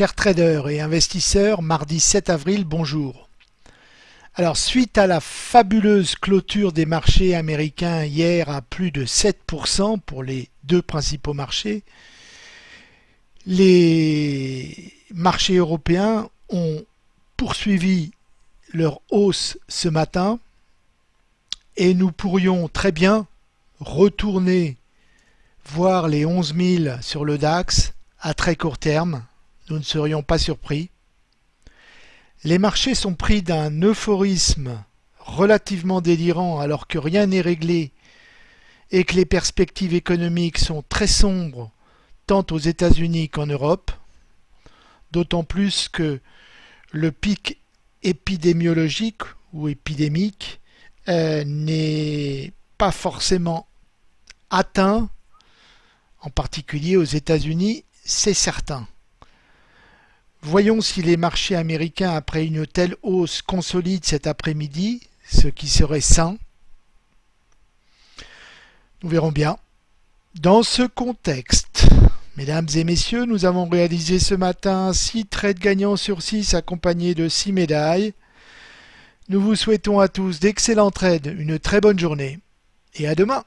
Chers traders et investisseurs, mardi 7 avril, bonjour. Alors suite à la fabuleuse clôture des marchés américains hier à plus de 7% pour les deux principaux marchés, les marchés européens ont poursuivi leur hausse ce matin et nous pourrions très bien retourner voir les 11 000 sur le DAX à très court terme. Nous ne serions pas surpris. Les marchés sont pris d'un euphorisme relativement délirant alors que rien n'est réglé et que les perspectives économiques sont très sombres tant aux États-Unis qu'en Europe, d'autant plus que le pic épidémiologique ou épidémique euh, n'est pas forcément atteint, en particulier aux États-Unis, c'est certain. Voyons si les marchés américains, après une telle hausse, consolident cet après-midi, ce qui serait sain. Nous verrons bien. Dans ce contexte, mesdames et messieurs, nous avons réalisé ce matin 6 trades gagnants sur 6 accompagnés de 6 médailles. Nous vous souhaitons à tous d'excellents trades, une très bonne journée et à demain